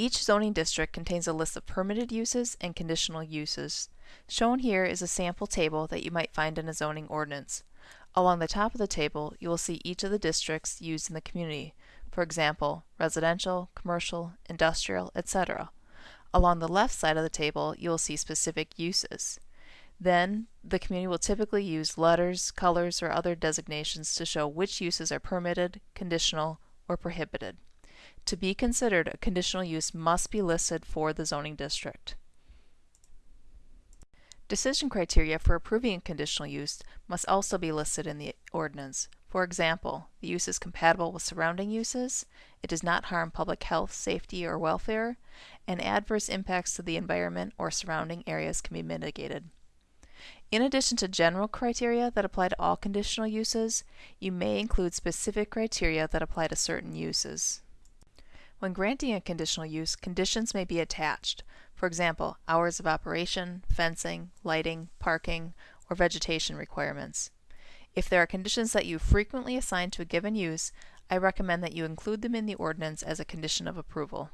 Each zoning district contains a list of permitted uses and conditional uses. Shown here is a sample table that you might find in a zoning ordinance. Along the top of the table, you will see each of the districts used in the community, for example, residential, commercial, industrial, etc. Along the left side of the table, you will see specific uses. Then, the community will typically use letters, colors, or other designations to show which uses are permitted, conditional, or prohibited. To be considered, a conditional use must be listed for the zoning district. Decision criteria for approving a conditional use must also be listed in the ordinance. For example, the use is compatible with surrounding uses, it does not harm public health, safety, or welfare, and adverse impacts to the environment or surrounding areas can be mitigated. In addition to general criteria that apply to all conditional uses, you may include specific criteria that apply to certain uses. When granting a conditional use, conditions may be attached. For example, hours of operation, fencing, lighting, parking, or vegetation requirements. If there are conditions that you frequently assign to a given use, I recommend that you include them in the ordinance as a condition of approval.